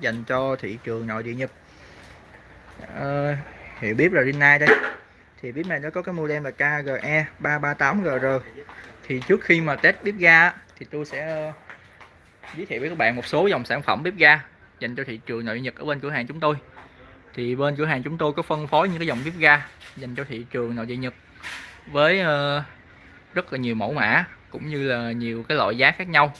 dành cho thị trường nội địa Nhật. Ờ, à, hiệu bếp là Rinnai đây. Thì bếp này nó có cái model là KGE 338GR thì trước khi mà test bếp ga thì tôi sẽ ờ, giới thiệu với các bạn một số dòng sản phẩm bếp ga dành cho thị trường nội địa Nhật ở bên cửa hàng chúng tôi. Thì bên cửa hàng chúng tôi có phân phối những cái dòng bếp ga dành cho thị trường nội địa Nhật với ờ, rất là nhiều mẫu mã cũng như là nhiều cái loại giá khác nhau.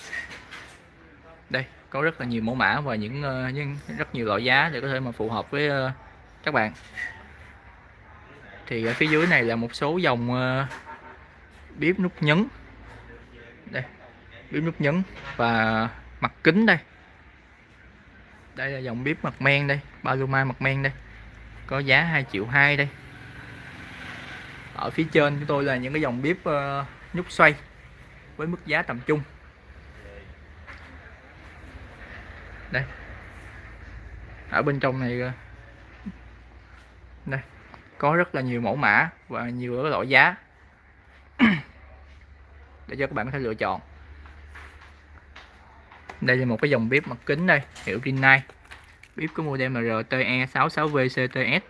Đây có rất là nhiều mẫu mã và những, ờ, những rất nhiều loại giá để có thể mà phù hợp với ờ, các bạn. Thì ở phía dưới này là một số dòng ờ, bếp nút nhấn. Đây bếp nút nhấn và mặt kính đây. Đây là dòng bếp mặt men đây Paloma mặt men đây. Có giá 2 triệu 2 đây. Ở phía trên chúng tôi là những cái dòng bếp nhúc xoay với mức giá tầm trung. Đây. Ở bên trong này đây. Có rất là nhiều mẫu mã và nhiều cái loại giá. Để cho các bạn có thể lựa chọn. Đây là một cái dòng bếp mặt kính đây, hiệu Rinnai bếp có model MRTE 66VCTS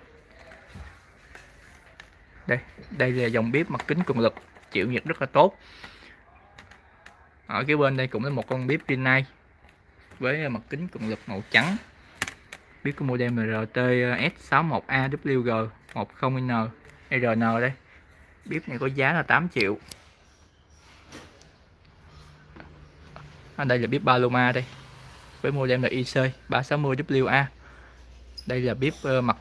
đây đây là dòng bếp mặt kính cường lực, chịu nhiệt rất là tốt. Ở cái bên đây cũng là một con bếp Rinnai với mặt kính cường lực màu trắng. Biết có model MRT S61AWG 10N RN đây. Bếp này có giá là 8 triệu. Ở đây là bếp Paloma đây với model là IC 360WA đây là bếp ờ, mặt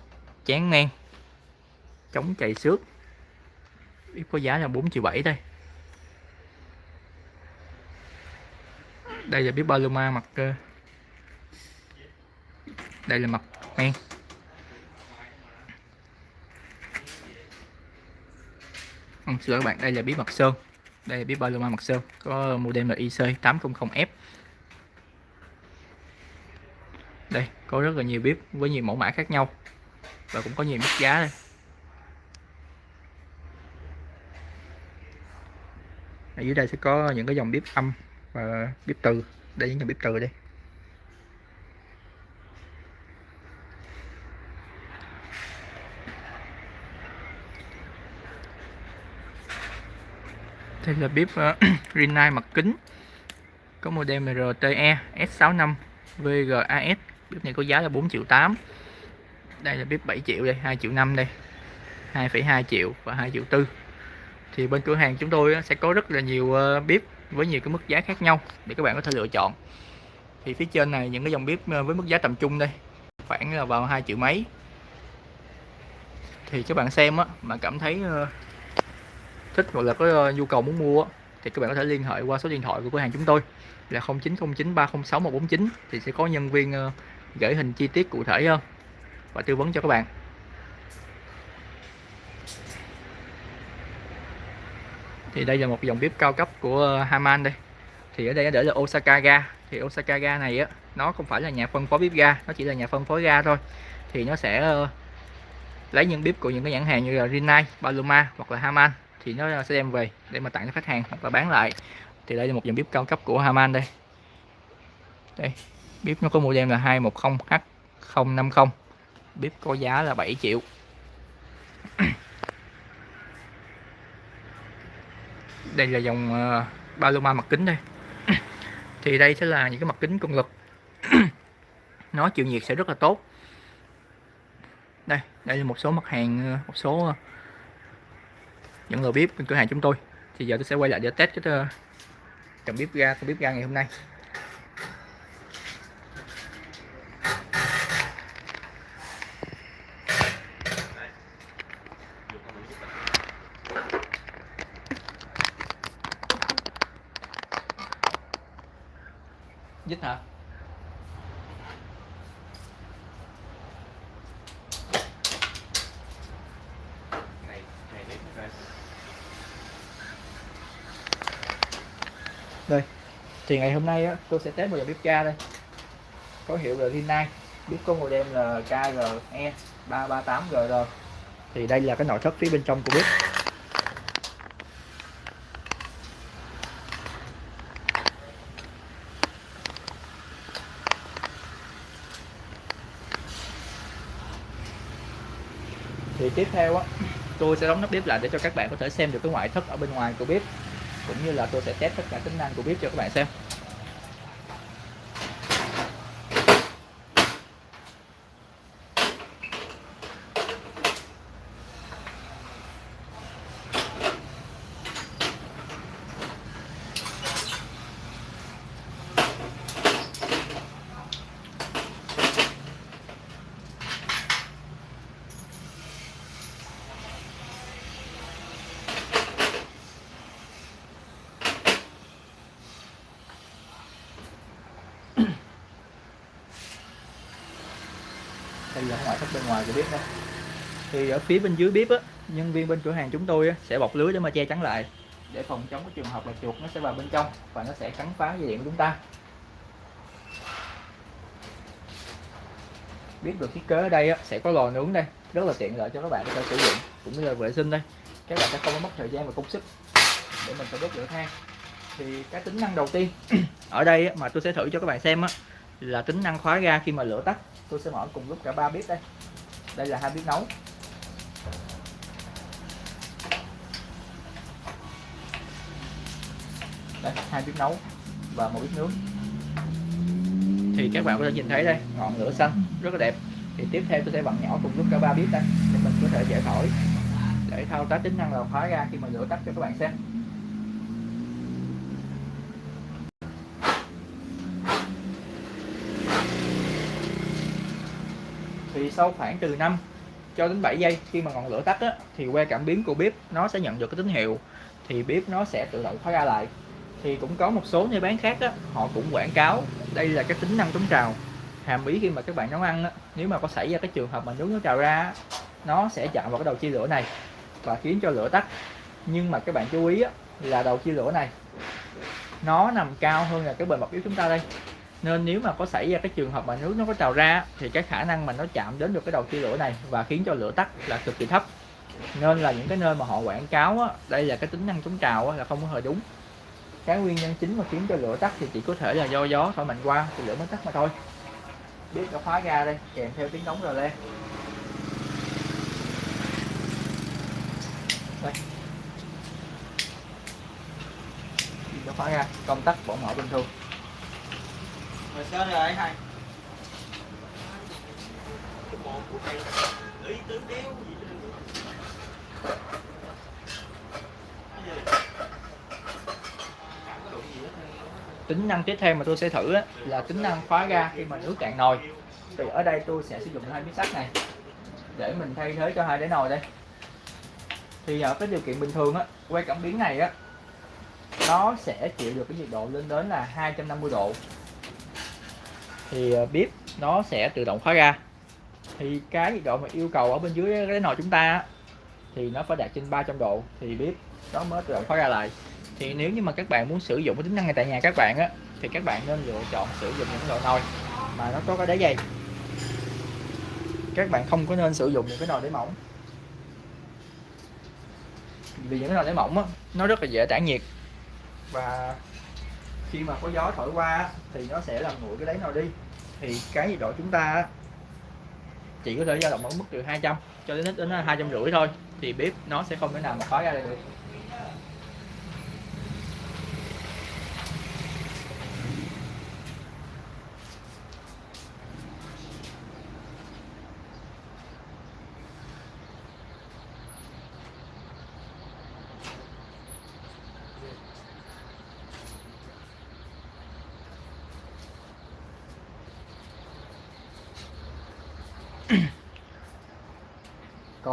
chán ngang chống chạy xước. Bếp có giá là 4 triệu 7 đây. Đây là bếp Paloma mặt ờ. đây là mặt men. Ừ, xin lỗi các bạn đây là bếp mặt sơn. Đây là bếp Paloma mặt sơn có model là IC 800F đây có rất là nhiều bếp với nhiều mẫu mã khác nhau và cũng có nhiều mức giá đây. Ở dưới đây sẽ có những cái dòng bếp âm và bếp từ. Đây những dòng bếp từ đây đây là bếp uh, Rinnai mặt kính. Có model RTE S65 VGAS bếp này có giá là 4 triệu 8 đây là bếp 7 triệu đây 2 triệu 5 đây. 2,2 triệu và 2 triệu 4 thì bên cửa hàng chúng tôi sẽ có rất là nhiều ờ, bếp với nhiều cái mức giá khác nhau để các bạn có thể lựa chọn. Thì phía trên này những cái dòng bếp ờ, với mức giá tầm trung đây, khoảng là vào 2 triệu mấy. Thì các bạn xem á mà cảm thấy ờ, thích hoặc là có ờ, nhu cầu muốn mua thì các bạn có thể liên hệ qua số điện thoại của cửa hàng chúng tôi là 0909 306 149 thì sẽ có nhân viên gửi hình chi tiết cụ thể hơn và tư vấn cho các bạn. Thì đây là một dòng bếp cao cấp của ờ, Haman đây. Thì ở đây để là Osaka ga. Thì Osaka ga này á nó không phải là nhà phân phối bếp ga nó chỉ là nhà phân phối ga thôi. Thì nó sẽ uh, lấy những bếp của những cái nhãn hàng như là Rinnai, Paloma hoặc là Haman. Thì nó ờ, sẽ đem về để mà tặng cho khách hàng hoặc là bán lại. Thì đây là một dòng bếp cao cấp của Haman đây. Đây bếp nó có model là 210H050 bếp có giá là 7 triệu. Đây là dòng ờ, uh, Paloma mặt kính đây. Thì đây sẽ là những cái mặt kính công lực. Nó chịu nhiệt sẽ rất là tốt. Đây đây là một số mặt hàng ờ, một số ờ, những người bếp bên cửa hàng chúng tôi. Thì giờ tôi sẽ quay lại để test cái uh, bếp ga con bếp ga ngày hôm nay. Dít hả? Đây thì ngày hôm nay á, tôi sẽ test một dòng bếp ga đây. Có hiệu là Rinnai bếp có model là KGE 338GR thì đây là cái nội thất phía bên trong của bếp thì tiếp theo á, tôi sẽ đóng nắp bếp lại để cho các bạn có thể xem được cái ngoại thất ở bên ngoài của bếp, cũng như là tôi sẽ test tất cả tính năng của bếp cho các bạn xem. Hay là ngoại thất bên ngoài của bếp đó. thì ở phía bên dưới bếp á nhân viên bên cửa hàng chúng tôi á, sẽ bọc lưới để mà che chắn lại. Để phòng chống cái trường hợp là chuột nó sẽ vào bên trong và nó sẽ cắn phá dây điện của chúng ta. Biết được thiết kế ở đây á, sẽ có lò nướng đây rất là tiện lợi cho các bạn có thể sử dụng cũng như là vệ sinh đây. Các bạn sẽ không có mất thời gian và công sức để mình phải đốt lửa than. Thì cái tính năng đầu tiên ở đây á, mà tôi sẽ thử cho các bạn xem á, là tính năng khóa ga khi mà lửa tắt tôi sẽ mở cùng lúc cả ba bếp đây. Đây là hai bếp nấu. Đây, hai bếp nấu và một bếp nướng. Thì các bạn có thể nhìn thấy đây, ngọn lửa xanh, rất là đẹp. Thì tiếp theo tôi sẽ vặn nhỏ cùng lúc cả ba bếp đây, để mình có thể dễ thổi. Để thao tác tính năng là khóa ra khi mà lửa tắt cho các bạn xem. Thì sau khoảng từ 5 cho đến 7 giây khi mà ngọn lửa tắt á, thì que cảm biến của bếp nó sẽ nhận được cái tín hiệu thì bếp nó sẽ tự động khóa ra lại. Thì cũng có một số nơi bán khác á, họ cũng quảng cáo đây là cái tính năng chống trào. Hàm ý khi mà các bạn nấu ăn á, nếu mà có xảy ra cái trường hợp mà nước nó trào ra nó sẽ chạm vào cái đầu chia lửa này và khiến cho lửa tắt. Nhưng mà các bạn chú ý á, là đầu chia lửa này nó nằm cao hơn là cái bề mặt bếp chúng ta đây nên nếu mà có xảy ra cái trường hợp mà nước nó có trào ra thì cái khả năng mà nó chạm đến được cái đầu chia lửa này và khiến cho lửa tắt là cực kỳ thấp. Nên là những cái nơi mà họ quảng cáo á, đây là cái tính năng chống trào á, là không có hề đúng. Cái nguyên nhân chính mà khiến cho lửa tắt thì chỉ có thể là do gió thổi mạnh qua thì lửa mới tắt mà thôi. Biết đã khóa ra đây kèm theo tiếng đóng rồi lên đây. Nó khóa ra công tắc bỏ mở bình thường. Rồi sao rồi hai? Cái bộ của đéo gì tính năng tiếp theo mà tôi sẽ thử á, là tính năng khóa ga khi mà nước cạn nồi. Thì ở đây tôi sẽ sử dụng hai miếng sắt này để mình thay thế cho hai đáy nồi đây. Thì ở cái điều kiện bình thường á quay cảm biến này á nó sẽ chịu được cái nhiệt độ lên đến là 250 độ thì ờ, bếp nó sẽ tự động khóa ra. thì cái nhiệt độ mà yêu cầu ở bên dưới cái nồi chúng ta thì nó phải đạt trên 300 độ thì bếp nó mới tự động khóa ra lại. Thì nếu như mà các bạn muốn sử dụng cái tính năng này tại nhà các bạn á, thì các bạn nên lựa chọn sử dụng những loại nồi mà nó có cái đáy dày các bạn không có nên sử dụng những cái nồi đáy mỏng. Vì những cái nồi đáy mỏng á, nó rất là dễ tản nhiệt và khi mà có gió thổi qua thì nó sẽ làm nguội cái đáy nồi đi. Thì cái nhiệt độ chúng ta chỉ có thể dao động ở mức từ 200 cho đến đến hai trăm rưỡi thôi. Thì bếp nó sẽ không thể nào mà khói ra được.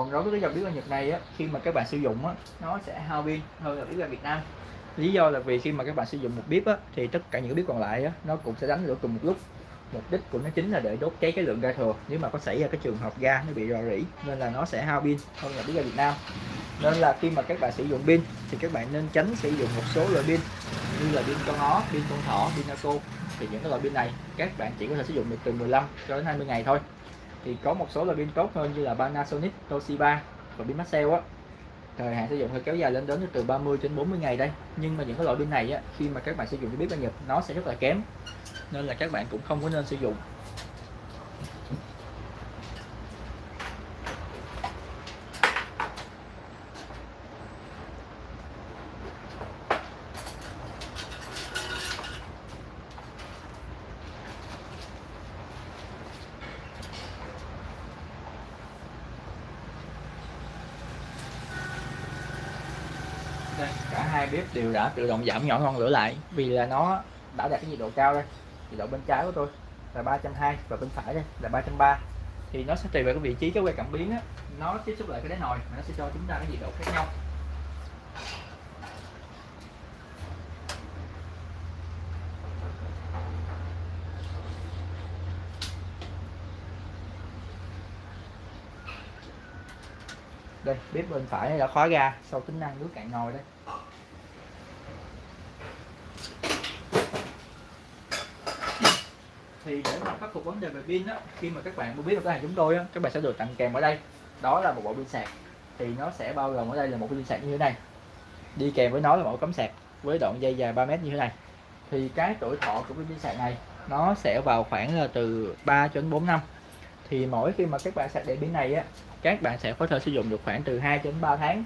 Còn đối với cái dòng bếp ga Nhật này á khi mà các bạn sử dụng á nó sẽ hao pin hơn là bếp ga Việt Nam. Lý do là vì khi mà các bạn sử dụng một bếp á thì tất cả những cái bếp còn lại á nó cũng sẽ đánh lửa cùng một lúc. Mục đích của nó chính là để đốt cháy cái lượng ga thừa. Nếu mà có xảy ra cái trường hợp ga nó bị rò rỉ nên là nó sẽ hao pin hơn là bếp ga Việt Nam. Nên là khi mà các bạn sử dụng pin thì các bạn nên tránh sử dụng một số loại pin như là pin con ó, pin con thỏ, pin Naso thì những cái loại pin này các bạn chỉ có thể sử dụng được từ 15 cho đến 20 ngày thôi thì có một số loại pin tốt hơn như là Panasonic, Toshiba và pin Maxell á. Thời hạn sử dụng sẽ kéo dài lên đến từ 30 đến 40 ngày đây. Nhưng mà những cái loại pin này á khi mà các bạn sử dụng cái bếp ga Nhật nó sẽ rất là kém. Nên là các bạn cũng không có nên sử dụng. Hai bếp đều đã tự động giảm nhỏ ngọn lửa lại. Vì là nó đã đạt cái nhiệt độ cao đây, nhiệt độ bên trái của tôi là 320 và bên phải đây là 330 thì nó sẽ tùy vào cái vị trí, cái que cảm biến á, nó tiếp xúc lại cái đáy nồi mà nó sẽ cho chúng ta cái nhiệt độ khác nhau. Đây, bếp bên phải đã khóa ra sau tính năng nước cạn nồi đây. Thì để mà khắc phục vấn đề về pin á, khi mà các bạn mua biết được cái hàng chúng tôi á, các bạn sẽ được tặng kèm ở đây. Đó là một bộ pin sạc. Thì nó sẽ bao gồm ở đây là một pin sạc như thế này. Đi kèm với nó là một cắm sạc với đoạn dây dài 3 mét như thế này. Thì cái tuổi thọ của pin sạc này, nó sẽ vào khoảng là từ 3 cho đến 4 năm. Thì mỗi khi mà các bạn sạc điện pin này á, các bạn sẽ có thể sử dụng được khoảng từ 2 đến 3 tháng.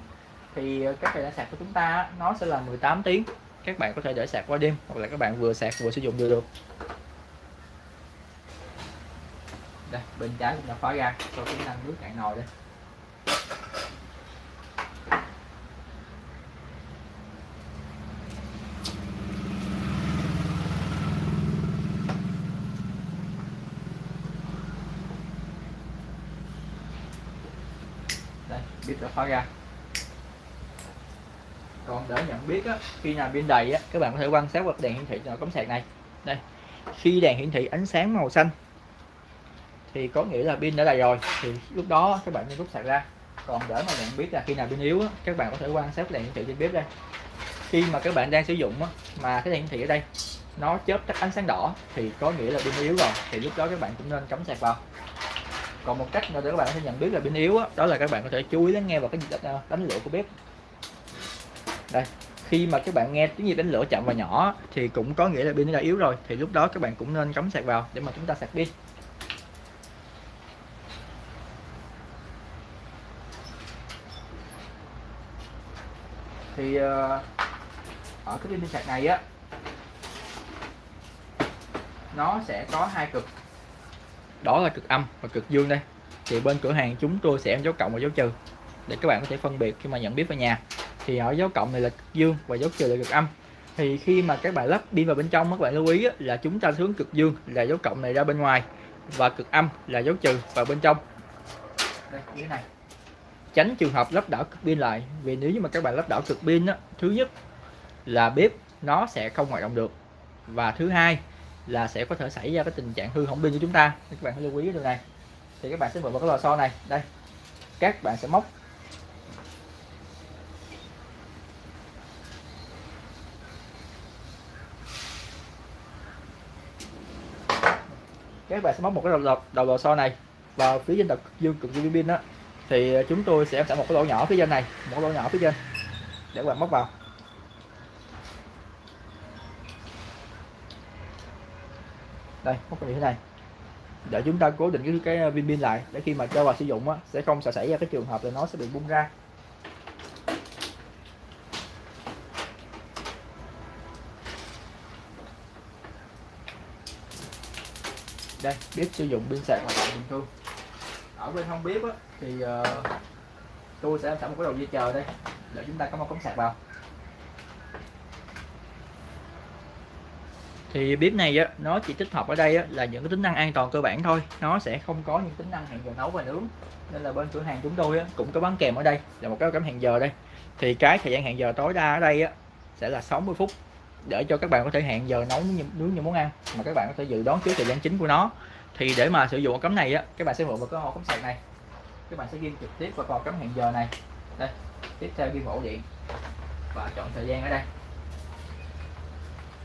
Thì ờ, các thời gian sạc của chúng ta nó sẽ là 18 tiếng. Các bạn có thể để sạc qua đêm hoặc là các bạn vừa sạc vừa sử dụng đều được đây bên trái cũng đã khóa ra. Sau tính năng nước cạn nồi đây. Đây bếp đã khóa ra. Còn để nhận biết á, khi nào pin đầy á, các bạn có thể quan sát vào đèn hiển thị cho cắm sạc này. Đây khi đèn hiển thị ánh sáng màu xanh thì có nghĩa là pin đã đầy rồi. Thì lúc đó các bạn nên rút sạc ra. Còn để mà nhận biết là khi nào pin yếu á, các bạn có thể quan sát đèn hiển thị trên bếp đây. Khi mà các bạn đang sử dụng á, mà cái đèn hiển thị ở đây nó chớp tắt ánh sáng đỏ thì có nghĩa là pin yếu rồi. Thì lúc đó các bạn cũng nên cắm sạc vào. Còn một cách nữa để các bạn có thể nhận biết là pin yếu đó, đó là các bạn có thể chú ý lắng nghe vào cái nhịp ờ, đánh lửa của bếp. Đây khi mà các bạn nghe tiếng nhịp đánh lửa chậm và nhỏ thì cũng có nghĩa là pin đã yếu rồi. Thì lúc đó các bạn cũng nên cắm sạc vào để mà chúng ta sạc pin. Thì ờ, ở cái pin sạc này á, nó sẽ có hai cực. Đó là cực âm và cực dương đây. Thì bên cửa hàng chúng tôi sẽ dấu cộng và dấu trừ để các bạn có thể phân biệt khi mà nhận biết ở nhà. Thì ở dấu cộng này là cực dương và dấu trừ là cực âm. Thì khi mà các bạn lắp pin vào bên trong các bạn lưu ý là chúng ta hướng cực dương là dấu cộng này ra bên ngoài và cực âm là dấu trừ vào bên trong. Đây như thế này tránh trường hợp lắp đảo cực pin lại. Vì nếu như mà các bạn lắp đảo cực pin á, thứ nhất là bếp nó sẽ không hoạt động được. Và thứ hai là sẽ có thể xảy ra cái tình trạng hư hỏng pin của chúng ta. Các bạn lưu ý điều này. Thì các bạn sẽ mở vào cái lò xo này. Đây. Các bạn sẽ móc. Các bạn sẽ móc một cái đầu đầu, đầu lò xo này vào phía trên đầu dương cực dương pin đó thì ờ, chúng tôi sẽ sẽ một cái lỗ nhỏ phía trên này một lỗ nhỏ phía trên để các bạn móc vào. Đây móc như thế này. Để chúng ta cố định cái cái ờ, viên pin lại để khi mà cho vào sử dụng á, sẽ không sẽ xảy ra cái trường hợp là nó sẽ bị bung ra. Đây biết sử dụng pin sạc hoạt động bình thường ở bên không bếp á, thì uh, tôi sẽ sẵn một cái đầu dây chờ đây để chúng ta có một cắm sạc vào. Thì bếp này á, nó chỉ tích hợp ở đây á, là những cái tính năng an toàn cơ bản thôi. Nó sẽ không có những tính năng hẹn giờ nấu và nướng. Nên là bên cửa hàng chúng tôi á, cũng có bán kèm ở đây là một cái cắm hẹn giờ đây. Thì cái thời gian hẹn giờ tối đa ở đây á, sẽ là 60 phút để cho các bạn có thể hẹn giờ nấu nướng những món ăn mà các bạn có thể dự đoán trước thời gian chính của nó thì để mà sử dụng cắm này á các bạn sẽ mượn một cái ổ cắm sạc này. Các bạn sẽ ghi trực tiếp vào cò cắm hẹn giờ này. Đây tiếp theo ghi ổ điện. Và chọn thời gian ở đây.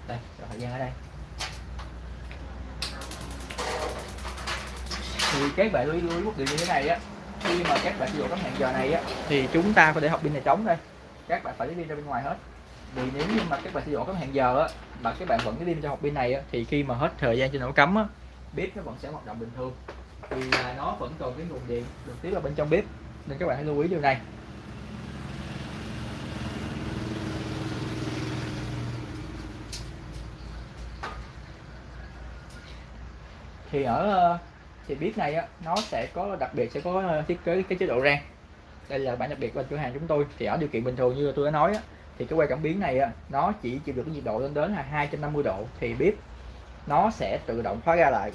Đây chọn thời gian ở đây. Thì các bạn lưu ý lưu điện một điều như thế này á khi mà các bạn sử dụng cắm hẹn giờ này á thì chúng ta phải để học pin này trống đây. Các bạn phải lấy pin ra bên ngoài hết. Vì nếu như mà các bạn sử dụng cắm hẹn giờ á mà các bạn vẫn cái pin cho học pin này á, thì khi mà hết thời gian trên ổ cắm á bếp nó vẫn sẽ hoạt động bình thường. Vì là nó vẫn còn cái nguồn điện được tiếp vào bên trong bếp. Nên các bạn hãy lưu ý điều này. Thì ở ờ, thì bếp này á, nó sẽ có đặc biệt sẽ có ờ, thiết kế cái chế độ rang. Đây là bản đặc biệt của cửa hàng chúng tôi. Thì ở điều kiện bình thường như tôi đã nói á, thì cái que cảm biến này á, nó chỉ chịu được cái nhiệt độ lên đến là 250 độ. Thì bếp nó sẽ tự động khóa ra lại.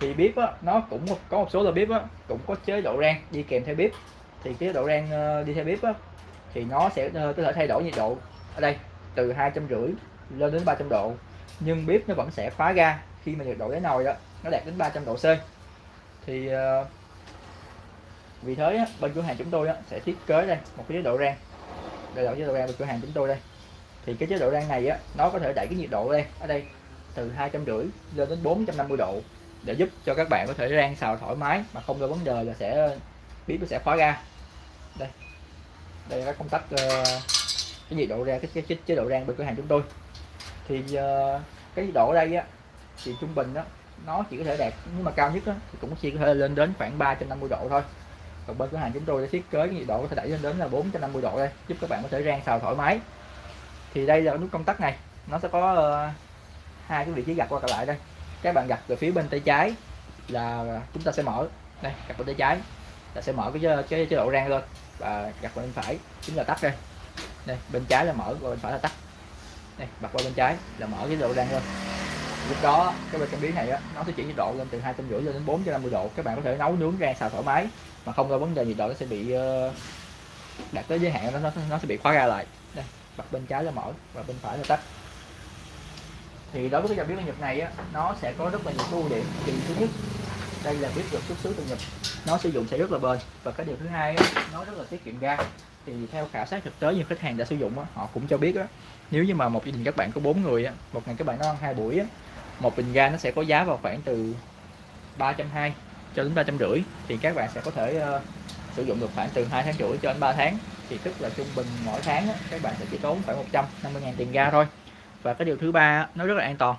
Thì bếp á, nó cũng có một số là bếp á, cũng có chế độ rang đi kèm theo bếp. Thì cái chế độ rang ờ, đi theo bếp á, thì nó sẽ ờ, có thể thay đổi nhiệt độ. Ở đây từ hai trăm rưỡi lên đến 300 độ. Nhưng bếp nó vẫn sẽ khóa ra khi mà nhiệt độ đáy nồi đó nó đạt đến 300 độ C. Thì ờ, vì thế á, bên cửa hàng chúng tôi á, sẽ thiết kế đây một cái chế độ rang. Đây là chế độ rang bên cửa hàng chúng tôi đây thì cái chế độ rang này á nó có thể đẩy cái nhiệt độ lên ở đây từ hai trăm rưỡi lên đến 450 độ để giúp cho các bạn có thể rang xào thoải mái mà không có vấn đề là sẽ bếp nó sẽ khóa ra. Đây. Đây là công tắc uh, cái nhiệt độ ra cái, cái, cái chế độ rang bên cửa hàng chúng tôi. Thì uh, cái nhiệt độ ở đây á thì trung bình đó nó chỉ có thể đạt nhưng mà cao nhất á, thì cũng chỉ có thể lên đến khoảng 350 độ thôi. Còn bên cửa hàng chúng tôi đã thiết kế cái nhiệt độ có thể đẩy lên đến là 450 độ đây giúp các bạn có thể rang xào thoải mái thì đây là nút công tắc này. Nó sẽ có ờ, hai cái vị trí gạt qua lại đây. Các bạn gạt về phía bên tay trái là chúng ta sẽ mở. Đây gạt bên tay trái là sẽ mở cái chế- cái chế độ rang lên và gạt qua bên phải chính là tắt đây. Đây bên trái là mở và bên phải là tắt. Đây bật qua bên trái là mở cái chế độ rang lên. Lúc đó cái bên cảm biến này á nó sẽ chuyển nhiệt độ lên từ hai trăm rưỡi lên đến bốn trăm năm mươi độ. Các bạn có thể nấu nướng rang xào thoải mái mà không có vấn đề nhiệt độ nó sẽ bị ờ, đạt tới giới hạn nó nó, nó sẽ bị khóa ra lại mặt bật bên trái là mở và bên phải là tắt. Thì đối với cái dòng bếp ga Nhật này á nó sẽ có rất là nhiều ưu điểm. Thì thứ nhất đây là bếp được xuất xứ từ Nhật. Nó sử dụng sẽ rất là bền. Và cái điều thứ hai á, nó rất là tiết kiệm ga. Thì theo khảo sát thực tế như khách hàng đã sử dụng á, họ cũng cho biết á, nếu như mà một gia đình các bạn có bốn người á, một ngày các bạn nấu ăn hai buổi á, một bình ga nó sẽ có giá vào khoảng từ 320 cho đến 350 thì các bạn sẽ có thể uh, sử dụng được khoảng từ 2 tháng rưỡi cho đến 3 tháng thì tức là trung bình mỗi tháng á, các bạn sẽ chỉ tốn khoảng 150 000 tiền ga thôi. Và cái điều thứ ba nó rất là an toàn.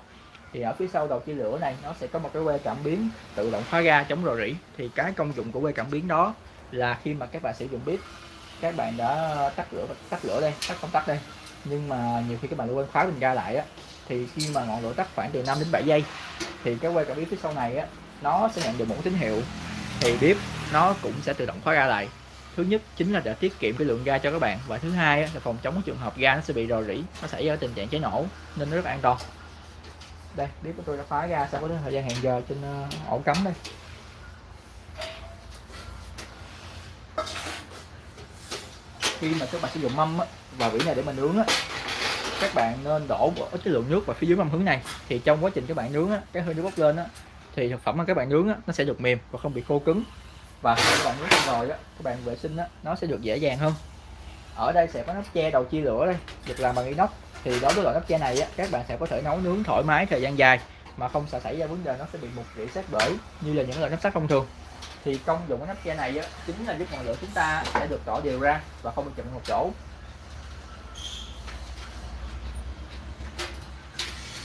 Thì ở phía sau đầu chia lửa này nó sẽ có một cái que cảm biến tự động khóa ga chống rò rỉ. Thì cái công dụng của que cảm biến đó là khi mà các bạn sử dụng bếp các bạn đã tắt lửa tắt lửa đây tắt công tắc đây. Nhưng mà nhiều khi các bạn quên khóa bình ga lại á thì khi mà ngọn lửa tắt khoảng từ 5 đến 7 giây thì cái que cảm biến phía sau này á nó sẽ nhận được một tín hiệu thì bếp nó cũng sẽ tự động khóa ga lại thứ nhất chính là để tiết kiệm cái lượng ga cho các bạn. Và thứ hai là phòng chống cái trường hợp ga nó sẽ bị rò rỉ nó xảy ra tình trạng cháy nổ nên nó rất là an toàn. Đây bếp của tôi đã khóa ga sau cái thời gian hẹn giờ trên ờ, ổ cắm đây. Khi mà các bạn sử dụng mâm á, vỉ này để mình nướng á các bạn nên đổ ít cái lượng nước vào phía dưới mâm hướng này. Thì trong quá trình các bạn nướng á, cái hơi nước bốc lên á thì thực phẩm mà các bạn nướng á, nó sẽ được mềm và không bị khô cứng và khi các bạn nướng xong rồi đó các bạn vệ sinh đó nó sẽ được dễ dàng hơn. Ở đây sẽ có nắp che đầu chia lửa đây được làm bằng inox. Thì đối với loại nắp che này á, các bạn sẽ có thể nấu nướng thoải mái thời gian dài mà không sợ xảy ra vấn đề nó sẽ bị mục rỉ sát bể như là những loại nắp sắt thông thường. Thì công dụng của nắp che này á, chính là giúp ngọn lửa chúng ta sẽ được tỏ đều ra và không bị chậm một chỗ.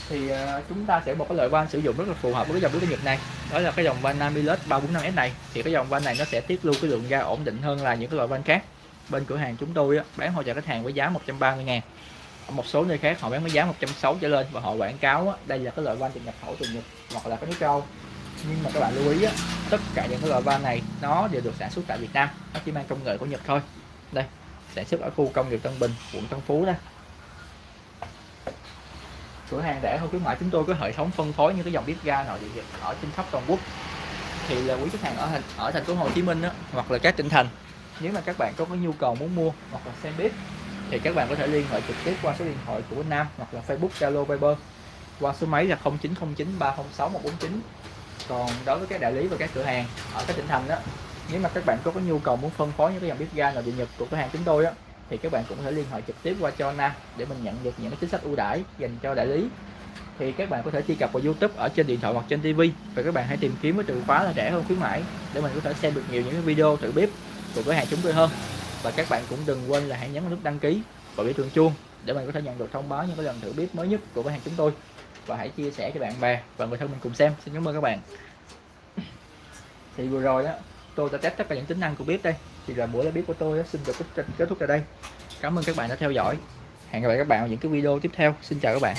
Thì ờ, chúng ta sẽ một cái loại van sử dụng rất là phù hợp với cái dòng bếp ga Nhật này. Đó là cái dòng van Namilus 345S này. Thì cái dòng van này nó sẽ tiết lưu cái lượng ga ổn định hơn là những cái loại van khác. Bên cửa hàng chúng tôi á, bán hỗ trợ khách hàng với giá 130 ngàn. Ở một số nơi khác họ bán với giá 160 trở lên và họ quảng cáo á, đây là cái loại van từ nhập khẩu từ Nhật hoặc là cái nước châu nhưng mà các bạn lưu ý á, tất cả những cái loại van này nó đều được sản xuất tại Việt Nam. Nó chỉ mang công nghệ của Nhật thôi. Đây sản xuất ở khu công nghiệp Tân Bình quận Tân Phú đây cửa hàng rẻ hơn khuyến mại chúng tôi có hệ thống phân phối những cái dòng bếp ga nội địa Nhật ở trên khắp toàn quốc. Thì là quý khách hàng ở thành ở thành phố Hồ Chí Minh á, hoặc là các tỉnh thành nếu mà các bạn có cái nhu cầu muốn mua hoặc là xem bếp thì các bạn có thể liên hệ trực tiếp qua số điện thoại của Nam hoặc là Facebook Zalo Viber qua số máy là 0909 306 149 còn đối với các đại lý và các cửa hàng ở các tỉnh thành đó nếu mà các bạn có cái nhu cầu muốn phân phối những cái dòng bếp ga nội địa Nhật của cửa hàng chúng tôi á thì các bạn cũng có thể liên hệ trực tiếp qua cho Nam để mình nhận được những cái chính sách ưu đãi dành cho đại lý. Thì các bạn có thể truy cập vào YouTube ở trên điện thoại hoặc trên TV và các bạn hãy tìm kiếm với từ khóa là rẻ hơn khuyến mãi để mình có thể xem được nhiều những cái video thử bếp của cửa hàng chúng tôi hơn. Và các bạn cũng đừng quên là hãy nhấn nút đăng ký và biểu tượng chuông để mình có thể nhận được thông báo những cái lần thử bếp mới nhất của cửa hàng chúng tôi. Và hãy chia sẻ cho bạn bè và người thân mình cùng xem. Xin cảm ơn các bạn. Thì vừa rồi đó tôi đã test tất cả những tính năng của bếp đây thì là buổi live bếp của tôi xin được kết kết thúc tại đây. Cảm ơn các bạn đã theo dõi. Hẹn gặp lại các bạn ở những cái video tiếp theo. Xin chào các bạn.